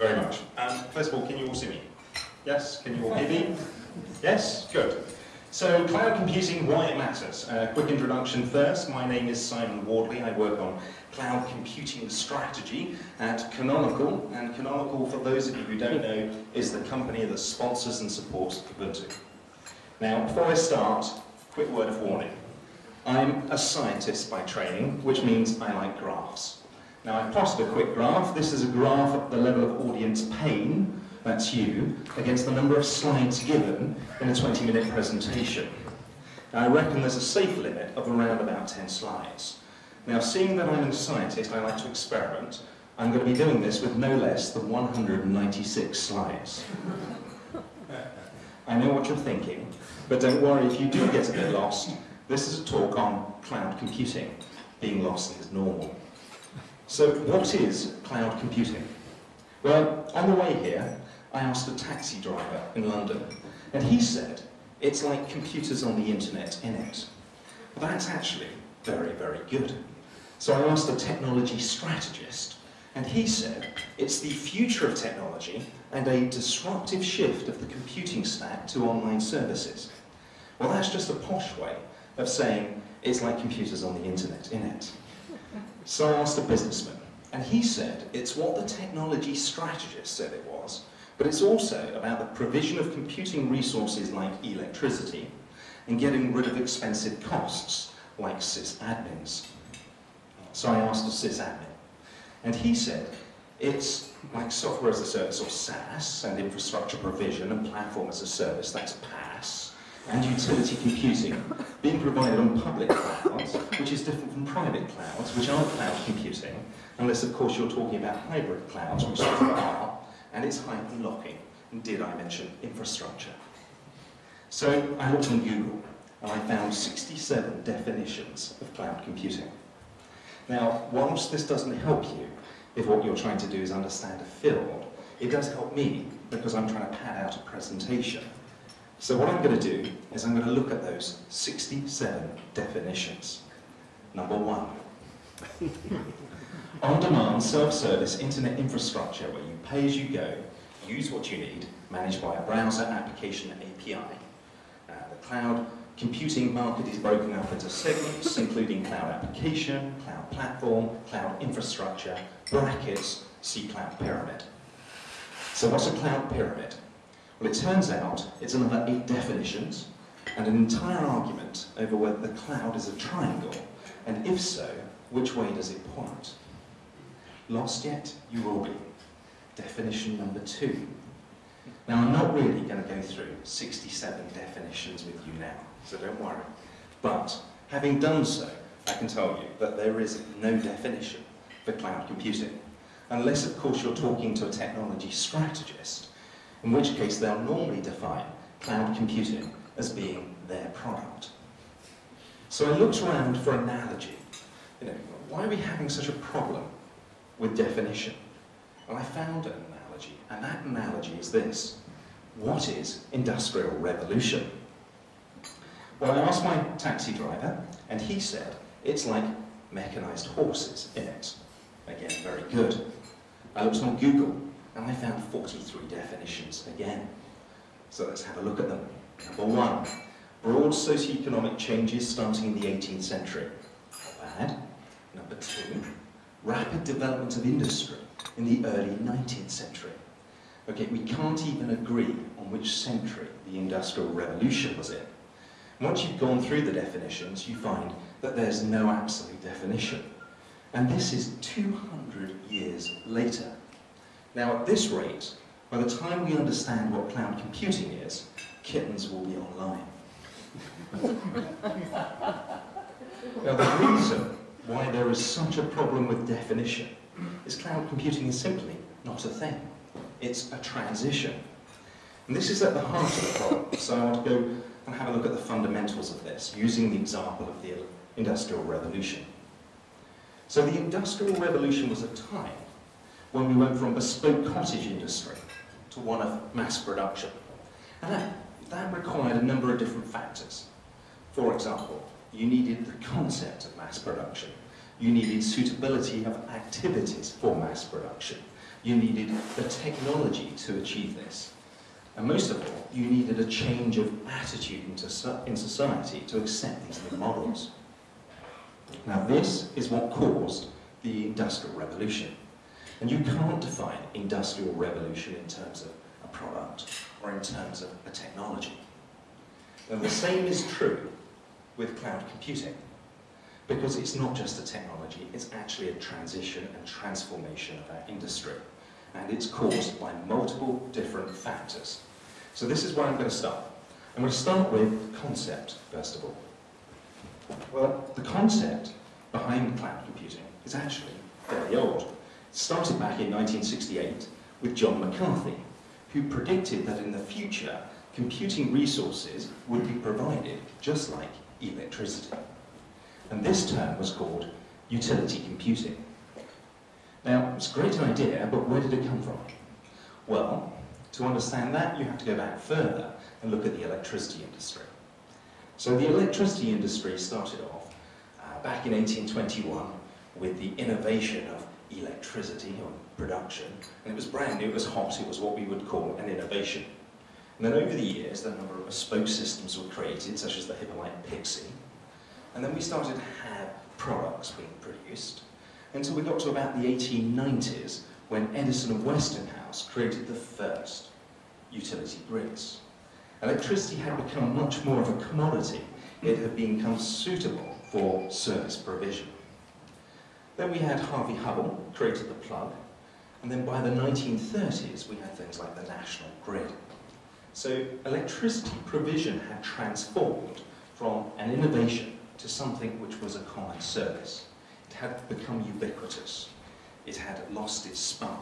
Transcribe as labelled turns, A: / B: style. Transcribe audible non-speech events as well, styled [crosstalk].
A: very much. Um, first of all, can you all see me? Yes? Can you all hear me? Yes? Good. So, cloud computing, why it matters. Uh, quick introduction first. My name is Simon Wardley. I work on cloud computing strategy at Canonical. And Canonical, for those of you who don't know, is the company that sponsors and supports Ubuntu. Now, before I start, quick word of warning. I'm a scientist by training, which means I like graphs. Now, I've plotted a quick graph. This is a graph at the level of audience pain that's you, against the number of slides given in a 20-minute presentation. Now, I reckon there's a safe limit of around about 10 slides. Now, seeing that I'm a scientist, I like to experiment, I'm going to be doing this with no less than 196 slides. I know what you're thinking, but don't worry if you do get a bit lost. This is a talk on cloud computing. Being lost is normal. So what is cloud computing? Well, on the way here, I asked a taxi driver in London, and he said, it's like computers on the internet in it. That's actually very, very good. So I asked a technology strategist, and he said, it's the future of technology and a disruptive shift of the computing stack to online services. Well, that's just a posh way of saying it's like computers on the internet in it. So I asked a businessman, and he said it's what the technology strategist said it was, but it's also about the provision of computing resources like electricity and getting rid of expensive costs like sysadmins. So I asked a sysadmin, and he said it's like software as a service or SaaS and infrastructure provision and platform as a service, that's PaaS, and utility computing being provided on public clouds, which is different from private clouds, which aren't cloud computing, unless of course you're talking about hybrid clouds, which are, and it's hype and lock-in. And did I mention infrastructure? So I looked on Google and I found 67 definitions of cloud computing. Now, whilst this doesn't help you if what you're trying to do is understand a field, it does help me because I'm trying to pad out a presentation. So what I'm going to do is I'm going to look at those 67 definitions. Number one. [laughs] On-demand, self-service internet infrastructure where you pay as you go, use what you need, managed by a browser, application, API. Uh, the cloud computing market is broken up into segments, including cloud application, cloud platform, cloud infrastructure, brackets, see cloud pyramid. So what's a cloud pyramid? Well, it turns out it's another eight definitions and an entire argument over whether the cloud is a triangle, and if so, which way does it point? Lost yet? You will be. Definition number two. Now, I'm not really going to go through 67 definitions with you now, so don't worry. But having done so, I can tell you that there is no definition for cloud computing, unless, of course, you're talking to a technology strategist, in which case they'll normally define cloud computing as being their product. So I looked around for analogy. You know, why are we having such a problem with definition. And I found an analogy, and that analogy is this. What is industrial revolution? Well, I asked my taxi driver, and he said it's like mechanized horses in it. Again, very good. I looked on Google, and I found 43 definitions again. So let's have a look at them. Number one, broad socioeconomic changes starting in the 18th century. Not bad. Number two, rapid development of industry in the early 19th century. Okay, we can't even agree on which century the Industrial Revolution was in. Once you've gone through the definitions, you find that there's no absolute definition. And this is 200 years later. Now, at this rate, by the time we understand what cloud computing is, kittens will be online. [laughs] now, the reason why there is such a problem with definition is cloud computing is simply not a thing. It's a transition. And this is at the heart of the problem. So I want to go and have a look at the fundamentals of this, using the example of the Industrial Revolution. So the Industrial Revolution was a time when we went from bespoke cottage industry to one of mass production. And that, that required a number of different factors. For example, you needed the concept of mass production. You needed suitability of activities for mass production. You needed the technology to achieve this. And most of all, you needed a change of attitude in society to accept these new models. Now this is what caused the Industrial Revolution. And you can't define Industrial Revolution in terms of a product or in terms of a technology. And the same is true with cloud computing, because it's not just a technology, it's actually a transition and transformation of our industry. And it's caused by multiple different factors. So this is where I'm going to start. I'm going to start with concept, first of all. Well, the concept behind cloud computing is actually fairly old. Started back in 1968 with John McCarthy, who predicted that in the future, computing resources would be provided just like electricity. And this term was called utility computing. Now, it's a great idea, but where did it come from? Well, to understand that, you have to go back further and look at the electricity industry. So the electricity industry started off uh, back in 1821 with the innovation of electricity or production. And it was brand new, it was hot, it was what we would call an innovation. And then over the years, a number of bespoke systems were created, such as the Hippolyte Pixii. And then we started to have products being produced until we got to about the 1890s when Edison and Westinghouse created the first utility grids. Electricity had become much more of a commodity. It had become suitable for service provision. Then we had Harvey Hubbell, created the plug, and then by the 1930s we had things like the national grid. So electricity provision had transformed from an innovation to something which was a common service. It had become ubiquitous. It had lost its spark.